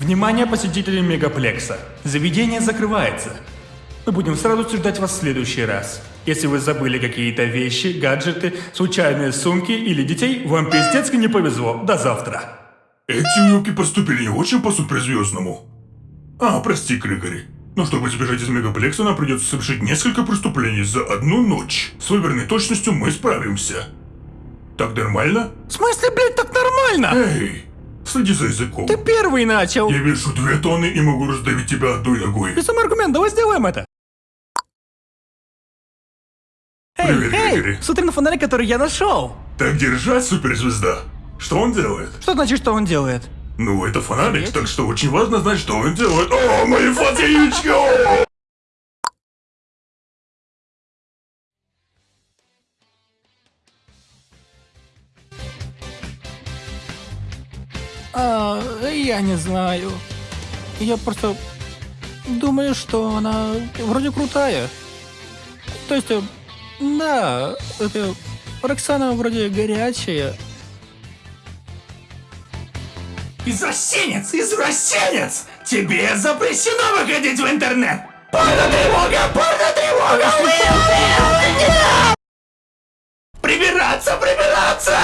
Внимание посетителей Мегаплекса. Заведение закрывается. Мы будем сразу ждать вас в следующий раз. Если вы забыли какие-то вещи, гаджеты, случайные сумки или детей, вам пиздецки не повезло. До завтра. Эти юбки поступили не очень по суперзвездному. А, прости, Григори. Но чтобы сбежать из мегаплекса, нам придется совершить несколько преступлений за одну ночь. С выбранной точностью мы справимся. Так нормально? В смысле, блядь, так нормально? Эй, следи за языком. Ты первый начал. Я вешу две тонны и могу раздавить тебя одной ногой. Без аргумент, давай сделаем это. Эй, Привет, эй, Григорий. смотри на фонарик, который я нашел. Так держать, суперзвезда. Что он делает? Что значит, что он делает? Ну, это фонарик, так что очень важно знать, что он делает. О, мои фотоючки! А, я не знаю. Я просто думаю, что она вроде крутая. То есть, э, да, это Роксана вроде горячая. Извращенец! Извращенец! Тебе запрещено выходить в интернет! Порно-тревога! Порно-тревога! Прибираться! Прибираться!